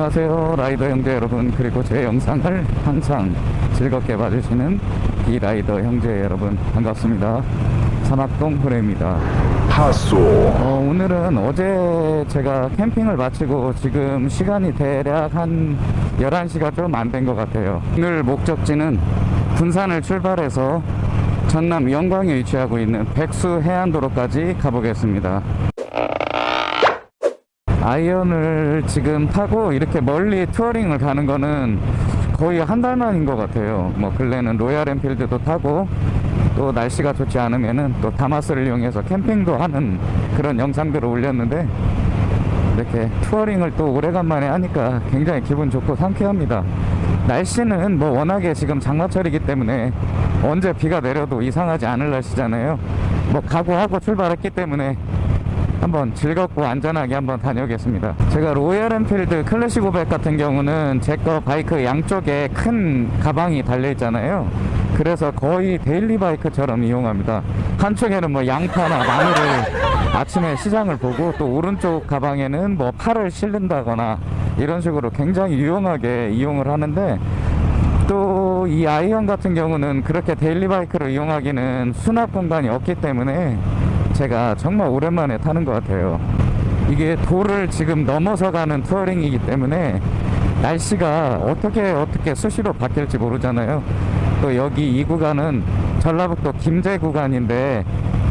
안녕하세요 라이더 형제 여러분. 그리고 제 영상을 항상 즐겁게 봐주시는 비라이더 형제 여러분 반갑습니다. 산악동 후레입니다. 어, 오늘은 어제 제가 캠핑을 마치고 지금 시간이 대략 한 11시가 좀 안 된 것 같아요. 오늘 목적지는 군산을 출발해서 전남 영광에 위치하고 있는 백수 해안도로까지 가보겠습니다 아이언을 지금 타고 이렇게 멀리 touring을 가는 거는 거의 한 달 만인 것 같아요. 뭐 근래는 로얄 엔필드도 타고 또 날씨가 좋지 않으면은 또 다마스를 이용해서 캠핑도 하는 그런 영상들을 올렸는데 이렇게 touring을 또 오래간만에 하니까 굉장히 기분 좋고 상쾌합니다. 날씨는 뭐 워낙에 지금 장마철이기 때문에 언제 비가 내려도 이상하지 않을 날씨잖아요. 뭐 각오하고 출발했기 때문에 한번 즐겁고 안전하게 한번 다녀오겠습니다. 제가 로얄 엔필드 클래식 500 같은 경우는 제 거 바이크 양쪽에 큰 가방이 달려 있잖아요. 그래서 거의 daily 바이크처럼 이용합니다. 한쪽에는 뭐 양파나 마늘을 아침에 시장을 보고 또 오른쪽 가방에는 뭐 파를 실른다거나 이런 식으로 굉장히 유용하게 이용을 하는데 또 이 아이언 같은 경우는 그렇게 daily 바이크로 이용하기는 수납 공간이 없기 때문에 제가 정말 오랜만에 타는 것 같아요. 이게 도를 지금 넘어서 가는 투어링이기 때문에 날씨가 어떻게 어떻게 수시로 바뀔지 모르잖아요. 또 여기 이 구간은 전라북도 김제 구간인데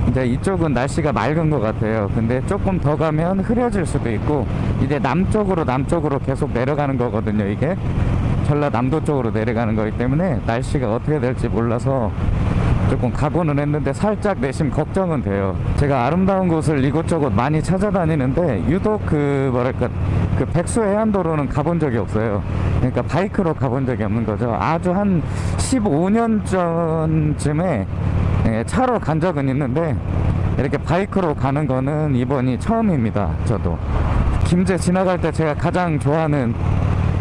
이제 이쪽은 날씨가 맑은 것 같아요. 근데 조금 더 가면 흐려질 수도 있고 이제 남쪽으로 남쪽으로 계속 내려가는 거거든요 이게. 전라남도 쪽으로 내려가는 거기 때문에 날씨가 어떻게 될지 몰라서 조금 각오는 했는데 살짝 내심 걱정은 돼요. 제가 아름다운 곳을 이곳저곳 많이 찾아다니는데 유독 그 뭐랄까 그 백수 해안도로는 가본 적이 없어요. 그러니까 바이크로 가본 적이 없는 거죠. 아주 한 15년 전쯤에 예, 차로 간 적은 있는데 이렇게 바이크로 가는 거는 이번이 처음입니다 저도. 김제 지나갈 때 제가 가장 좋아하는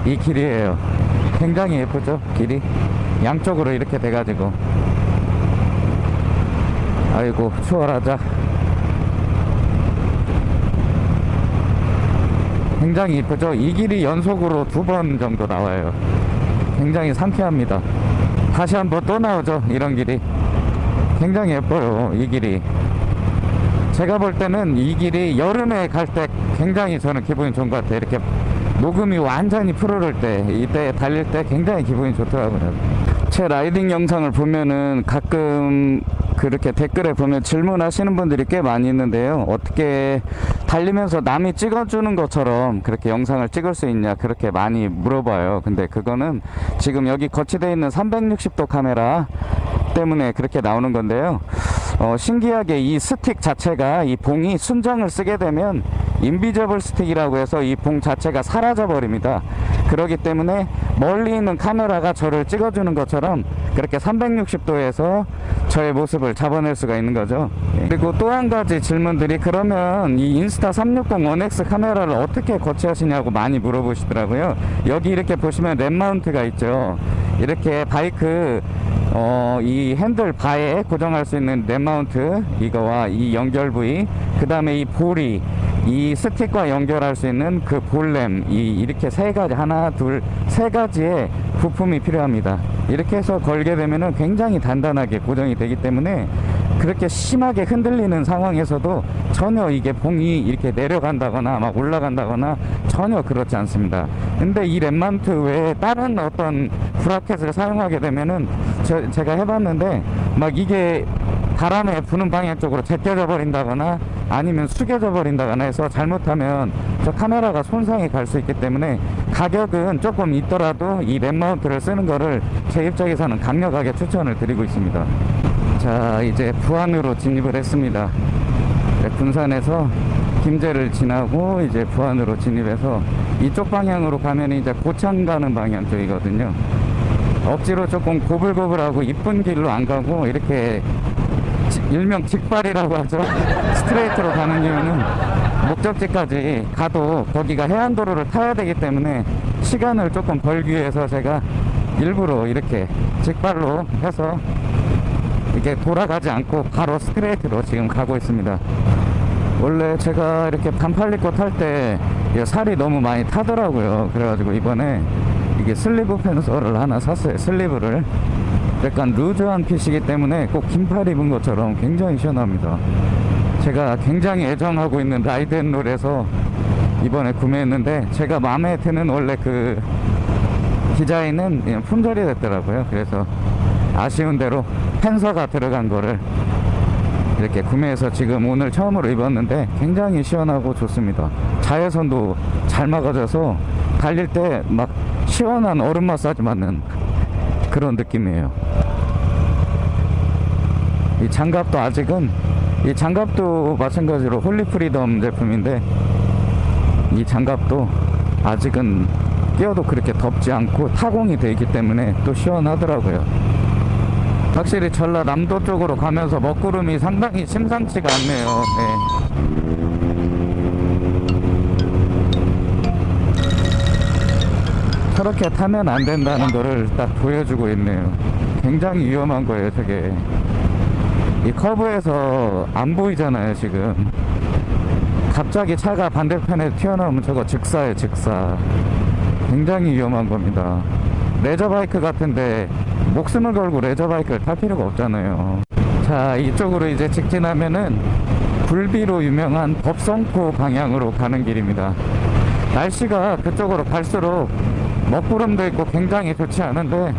이 길이에요. 굉장히 예쁘죠 길이? 양쪽으로 이렇게 돼가지고 아이고 추월하자. 굉장히 이쁘죠? 이 길이 연속으로 두 번 정도 나와요. 굉장히 상쾌합니다. 다시 한번 또 나오죠? 이런 길이. 굉장히 예뻐요 이 길이. 제가 볼 때는 이 길이 여름에 갈 때 굉장히 저는 기분이 좋은 것 같아요. 이렇게 녹음이 완전히 푸르를 때 이때 달릴 때 굉장히 기분이 좋더라고요. 제 라이딩 영상을 보면은 가끔 그렇게 댓글에 보면 질문하시는 분들이 꽤 많이 있는데요. 어떻게 달리면서 남이 찍어주는 것처럼 그렇게 영상을 찍을 수 있냐 그렇게 많이 물어봐요. 근데 그거는 지금 여기 거치되어 있는 360도 카메라 때문에 그렇게 나오는 건데요. 어, 신기하게 이 스틱 자체가 이 봉이 순정을 쓰게 되면 invisible stick이라고 해서 이 봉 자체가 사라져 버립니다. 그렇기 때문에 멀리 있는 카메라가 저를 찍어주는 것처럼 그렇게 360도에서 저의 모습을 잡아낼 수가 있는 거죠. 그리고 또 한 가지 질문들이 그러면 이 인스타 360 1X 카메라를 어떻게 거치하시냐고 많이 물어보시더라고요. 여기 이렇게 보시면 RAM mount가 있죠. 이렇게 바이크 어, 이 핸들 바에 고정할 수 있는 RAM mount 이거와 이 연결 부위 그 다음에 이 볼이 이 스틱과 연결할 수 있는 그 ball RAM 이 이렇게 세 가지 하나 둘 세 가지의 부품이 필요합니다. 이렇게 해서 걸게 되면은 굉장히 단단하게 고정이 되기 때문에 그렇게 심하게 흔들리는 상황에서도 전혀 이게 봉이 이렇게 내려간다거나 막 올라간다거나 전혀 그렇지 않습니다. 근데 이 RAM mount 외에 다른 어떤 bracket을 사용하게 되면은 저, 제가 해봤는데 막 이게 바람에 부는 방향 쪽으로 제껴져 버린다거나 아니면 숙여져 버린다거나 해서 잘못하면 저 카메라가 손상이 갈 수 있기 때문에 가격은 조금 있더라도 이 RAM mount를 쓰는 거를 제 입장에서는 강력하게 추천을 드리고 있습니다. 자 이제 부안으로 진입을 했습니다. 네, 군산에서 김제를 지나고 이제 부안으로 진입해서 이쪽 방향으로 가면 이제 고창 가는 방향 쪽이거든요. 억지로 조금 고불고불하고 이쁜 길로 안 가고 이렇게 일명 직발이라고 하죠 스트레이트로 가는 이유는 목적지까지 가도 거기가 해안도로를 타야 되기 때문에 시간을 조금 벌기 위해서 제가 일부러 이렇게 직발로 해서 이게 돌아가지 않고 바로 스트레이트로 지금 가고 있습니다 원래 제가 이렇게 반팔 입고 탈때 이게 살이 너무 많이 타더라고요. 그래가지고 이번에 이게 sleeve panther를 하나 샀어요. sleeve를. 약간 loose한 fit이기 때문에 꼭 긴팔 입은 것처럼 굉장히 시원합니다. 제가 굉장히 애정하고 있는 라이덴롤에서 이번에 구매했는데 제가 마음에 드는 원래 그 디자인은 품절이 됐더라고요. 그래서 아쉬운 대로 panther가 들어간 거를 이렇게 구매해서 지금 오늘 처음으로 입었는데 굉장히 시원하고 좋습니다. 자외선도 잘 막아져서 달릴 때 막 시원한 얼음 마사지 받는 그런 느낌이에요. 이 장갑도 아직은 이 장갑도 마찬가지로 홀리 프리덤 제품인데 이 장갑도 아직은 끼어도 그렇게 덥지 않고 타공이 되어 있기 때문에 또 시원하더라고요. 확실히 전라남도 쪽으로 가면서 먹구름이 상당히 심상치가 않네요. 네. 저렇게 타면 안 된다는 거를 딱 보여주고 있네요. 굉장히 위험한 거예요, 저게. 이 커브에서 안 보이잖아요, 지금. 갑자기 차가 반대편에 튀어나오면 저거 즉사예요, 즉사. 굉장히 위험한 겁니다. 레저바이크 같은데 목숨을 걸고 레저바이크를 탈 필요가 없잖아요. 자, 이쪽으로 이제 직진하면은 굴비로 유명한 법성포 방향으로 가는 길입니다. 날씨가 그쪽으로 갈수록 먹구름도 있고 굉장히 좋지 않은데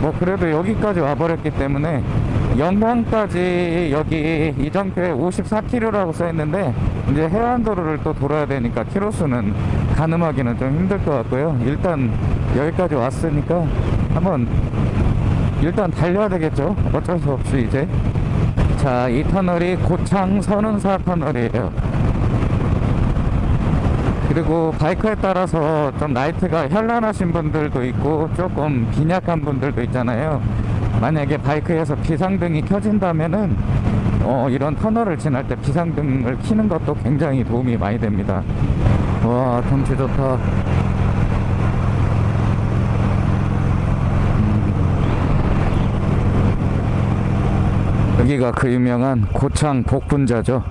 뭐 그래도 여기까지 와버렸기 때문에 영광까지 여기 이정표에 54km라고 써있는데 이제 해안도로를 또 돌아야 되니까 키로수는 가늠하기는 좀 힘들 것 같고요. 일단 여기까지 왔으니까 한번 일단 달려야 되겠죠? 어쩔 수 없이 이제. 자 이 터널이 고창 선운사 터널이에요 그리고 바이크에 따라서 좀 라이트가 현란하신 분들도 있고 조금 빈약한 분들도 있잖아요. 만약에 바이크에서 비상등이 켜진다면은 어, 이런 터널을 지날 때 비상등을 켜는 것도 굉장히 도움이 많이 됩니다. 와 경치 좋다. 음. 여기가 그 유명한 고창 복분자죠.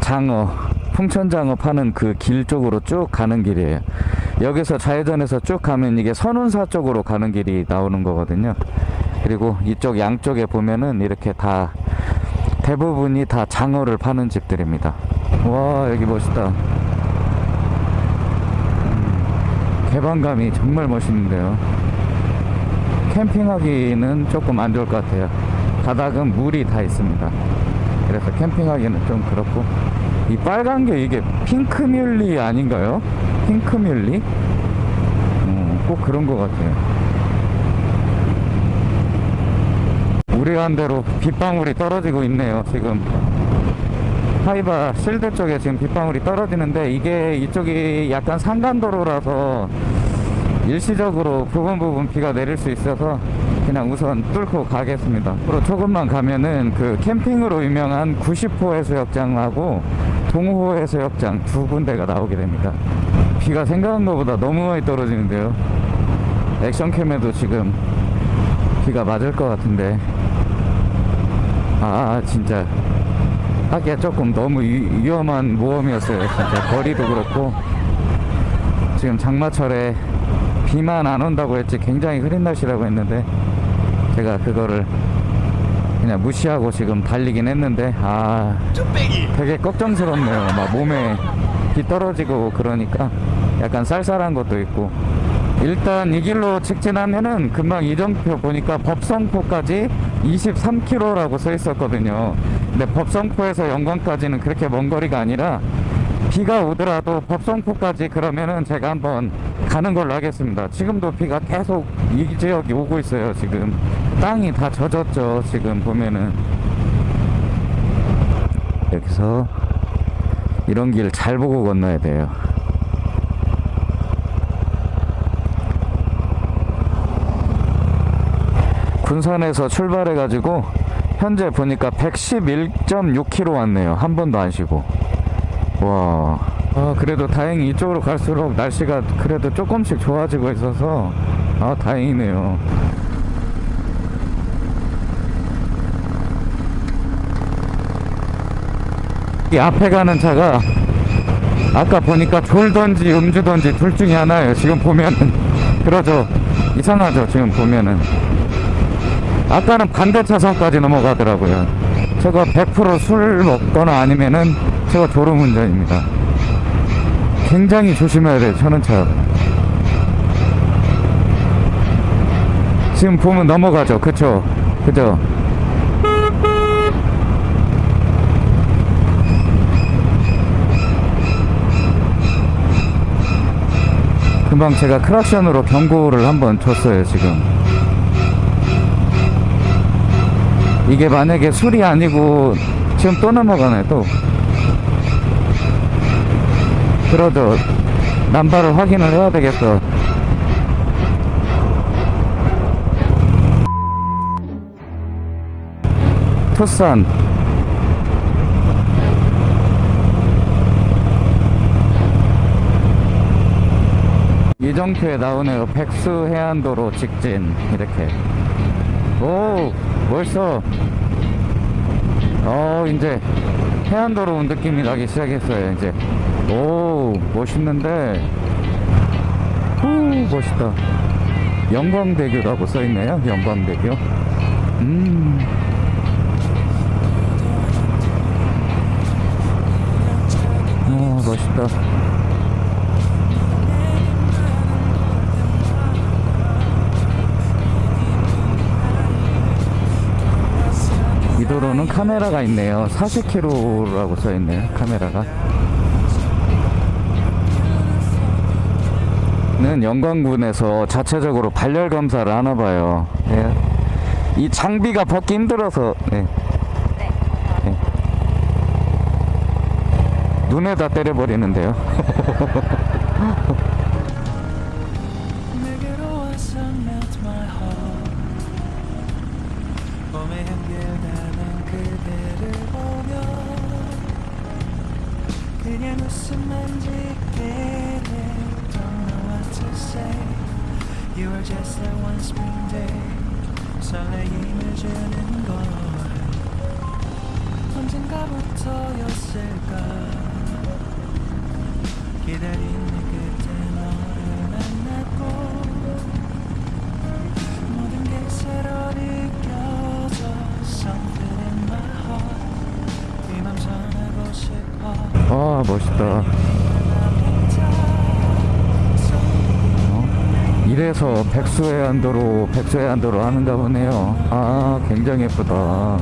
장어 풍천장어 파는 그 길 쪽으로 쭉 가는 길이에요. 여기서 좌회전해서 쭉 가면 이게 선운사 쪽으로 가는 길이 나오는 거거든요. 그리고 이쪽 양쪽에 보면은 이렇게 다 대부분이 다 장어를 파는 집들입니다. 와 여기 멋있다. 음, 개방감이 정말 멋있는데요. 캠핑하기는 조금 안 좋을 것 같아요. 바닥은 물이 다 있습니다. 그래서 캠핑하기는 좀 그렇고 이 빨간 게 이게 핑크뮬리 아닌가요? 핑크뮬리? 음, 꼭 그런 것 같아요. 우려한 대로 빗방울이 떨어지고 있네요, 지금. 하이바 실드 쪽에 지금 빗방울이 떨어지는데 이게 이쪽이 약간 산간도로라서 일시적으로 부분 부분 비가 내릴 수 있어서 그냥 우선 뚫고 가겠습니다. 앞으로 조금만 가면은 그 캠핑으로 유명한 90호 해수욕장하고 동호 해수욕장 두 군데가 나오게 됩니다. 비가 생각한 것보다 너무 많이 떨어지는데요. 액션캠에도 지금 비가 맞을 것 같은데 아 진짜 하기가 조금 너무 위, 위험한 모험이었어요. 진짜 거리도 그렇고 지금 장마철에 비만 안 온다고 했지 굉장히 흐린 날씨라고 했는데 제가 그거를 그냥 무시하고 지금 달리긴 했는데 아 되게 걱정스럽네요. 막 몸에 비 떨어지고 그러니까 약간 쌀쌀한 것도 있고. 일단 이 길로 직진하면은 금방 이정표 보니까 법성포까지 23km라고 써 있었거든요. 근데 법성포에서 영광까지는 그렇게 먼 거리가 아니라 비가 오더라도 법성포까지 그러면은 제가 한번 가는 걸로 하겠습니다. 지금도 비가 계속 이 지역이 오고 있어요. 지금 땅이 다 젖었죠. 지금 보면은 여기서 이런 길 잘 보고 건너야 돼요. 군산에서 출발해 가지고 현재 보니까 111.6km 왔네요. 한 번도 안 쉬고. 와. 아, 그래도 다행히 이쪽으로 갈수록 날씨가 그래도 조금씩 좋아지고 있어서 아, 다행이네요. 이 앞에 가는 차가 아까 보니까 졸던지 음주던지 둘 중에 하나예요. 지금 보면은 그러죠. 이상하죠. 지금 보면은 아까는 반대 차선까지 넘어가더라고요. 저거 100%술 먹거나 아니면은 저거 졸음 운전입니다. 굉장히 조심해야 돼요. 저는 차. 지금 보면 넘어가죠. 그쵸? 그죠? 금방 제가 크락션으로 경고를 한번 줬어요, 지금. 이게 만약에 술이 아니고 지금 또 넘어가네, 또. 그러죠. 남발을 확인을 해야 되겠어. 투싼. 이정표에 나오네요. 백수 해안도로 직진. 이렇게. 오 멋있어. 어 이제 해안도로 온 느낌이 나기 시작했어요 이제 오 멋있는데 후 멋있다 영광대교라고 써있네요 영광대교 음 아, 멋있다. 이 도로는 카메라가 있네요. 40km라고 써 있네요. 카메라가. 는 영광군에서 자체적으로 발열 검사를 하나 봐요. 예. 이 장비가 벗기 힘들어서 네. 네. 눈에다 때려버리는데요. You are just that one spring day. 설레임을 주는 걸. 언젠가부터였을까? 기다리는 끝에 너를 만났고 모든 게 새로 느껴져 Something in my heart. 이맘 전하고 싶어. 아 멋있다. 이래서 백수해안도로 백수해안도로 하는가 보네요. 아 굉장히 예쁘다.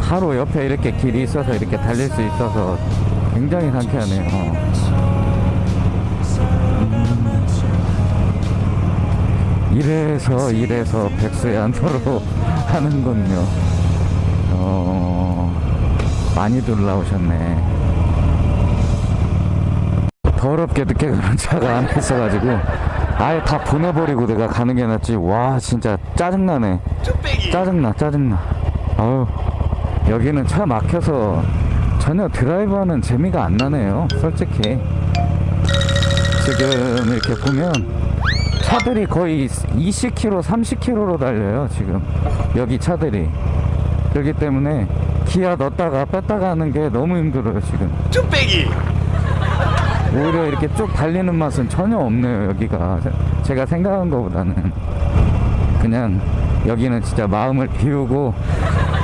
하루 옆에 이렇게 길이 있어서 이렇게 달릴 수 있어서 굉장히 상쾌하네요. 음. 이래서 이래서 백수해안도로 하는군요. 어 많이들 나오셨네. 더럽게 늦게 가는 차가 안 있어가지고 아예 다 보내버리고 내가 가는 게 낫지. 와 진짜 짜증나네. 짜증나 짜증나. 아유 여기는 차 막혀서 전혀 드라이브하는 재미가 안 나네요 솔직히. 지금 이렇게 보면 차들이 거의 20km 30km로 달려요 지금. 여기 차들이. 그렇기 때문에 기아 넣었다가 뺐다가 하는 게 너무 힘들어요 지금. 뚝배기 오히려 이렇게 쭉 달리는 맛은 전혀 없네요 여기가. 제- 제가 생각한 것보다는. 그냥 여기는 진짜 마음을 비우고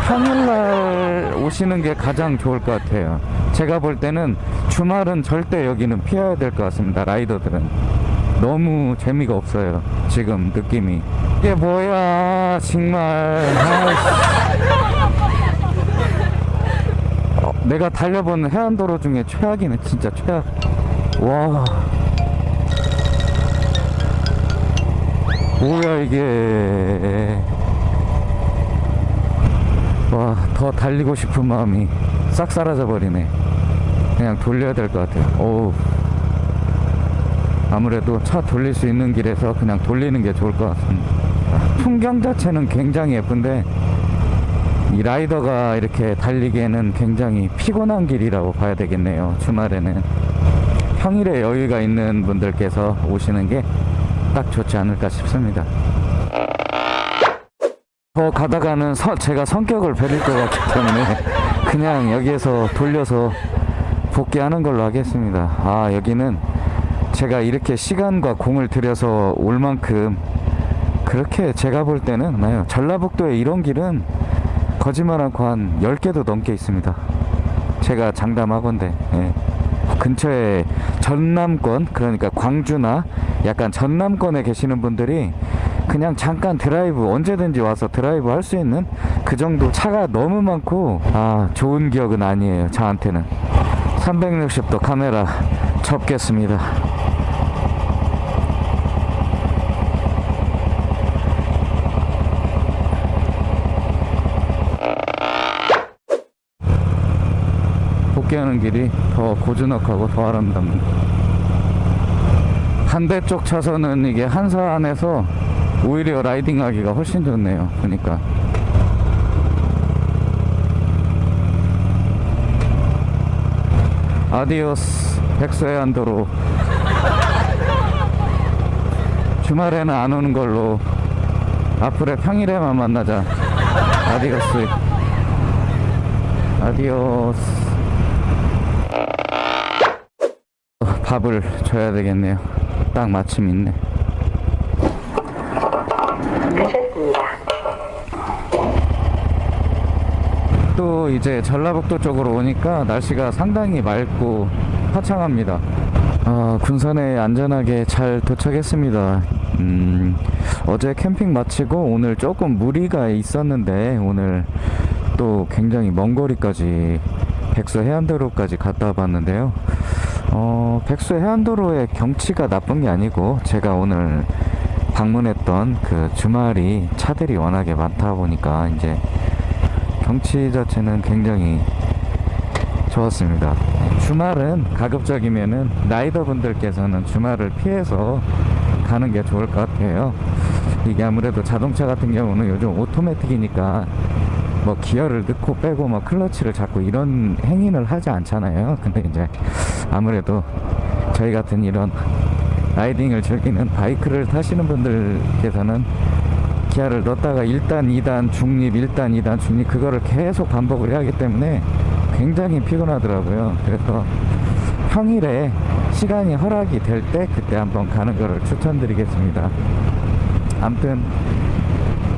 평일날 오시는 게 가장 좋을 것 같아요. 제가 볼 때는 주말은 절대 여기는 피해야 될 것 같습니다 라이더들은. 너무 재미가 없어요 지금 느낌이. 이게 뭐야 정말. 어, 내가 달려본 해안도로 중에 최악이네 진짜 최악 와. 뭐야 이게. 와 더 달리고 싶은 마음이 싹 사라져 버리네. 그냥 돌려야 될 것 같아요. 어우. 아무래도 차 돌릴 수 있는 길에서 그냥 돌리는 게 좋을 것 같습니다. 풍경 자체는 굉장히 예쁜데 이 라이더가 이렇게 달리기에는 굉장히 피곤한 길이라고 봐야 되겠네요 주말에는 평일에 여유가 있는 분들께서 오시는 게 딱 좋지 않을까 싶습니다. 더 가다가는 서- 제가 성격을 베릴 것 같기 때문에 그냥 여기에서 돌려서 복귀하는 걸로 하겠습니다. 아, 여기는 제가 이렇게 시간과 공을 들여서 올 만큼 그렇게 제가 볼 때는 나요. 전라북도에 이런 길은 거짓말 않고 한 10개도 넘게 있습니다. 제가 장담하건데 예. 근처에 전남권 그러니까 광주나 약간 전남권에 계시는 분들이 그냥 잠깐 드라이브 언제든지 와서 드라이브 할 수 있는 그 정도 차가 너무 많고 아 좋은 기억은 아니에요 저한테는. 360도 카메라 접겠습니다 복귀하는 길이 더 고즈넉하고 더 아름답니다. 반대쪽 차선은 이게 한산해서 오히려 라이딩하기가 훨씬 좋네요. 그러니까 adiós 백수해안도로 주말에는 안 오는 걸로 앞으로 평일에만 만나자 adiós adiós 밥을 줘야 되겠네요. 딱 마침 있네. 또 이제 전라북도 쪽으로 오니까 날씨가 상당히 맑고 화창합니다. 아, 군산에 안전하게 잘 도착했습니다. 음, 어제 캠핑 마치고 오늘 조금 무리가 있었는데 오늘 또 굉장히 먼 거리까지 백서 해안도로까지 갔다 와봤는데요. 어, 백수 해안도로의 경치가 나쁜 게 아니고 제가 오늘 방문했던 그 주말이 차들이 워낙에 많다 보니까 이제 경치 자체는 굉장히 좋았습니다. 주말은 가급적이면은 라이더 분들께서는 주말을 피해서 가는 게 좋을 것 같아요. 이게 아무래도 자동차 같은 경우는 요즘 오토매틱이니까 뭐 기어를 넣고 빼고 뭐 클러치를 잡고 이런 행위를 하지 않잖아요. 근데 이제 아무래도 저희 같은 이런 라이딩을 즐기는 바이크를 타시는 분들께서는 기어를 넣었다가 1단, 2단, 중립, 1단, 2단, 중립 그거를 계속 반복을 해야 하기 때문에 굉장히 피곤하더라고요. 그래서 평일에 시간이 허락이 될 때 그때 한번 가는 거를 추천드리겠습니다. 아무튼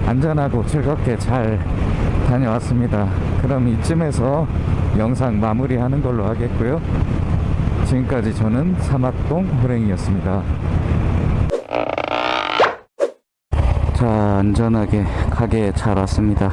안전하고 즐겁게 잘 다녀왔습니다. 그럼 이쯤에서 영상 마무리하는 걸로 하겠고요. 지금까지 저는 사막동 호랭이였습니다. 자, 안전하게 가게에 잘 왔습니다.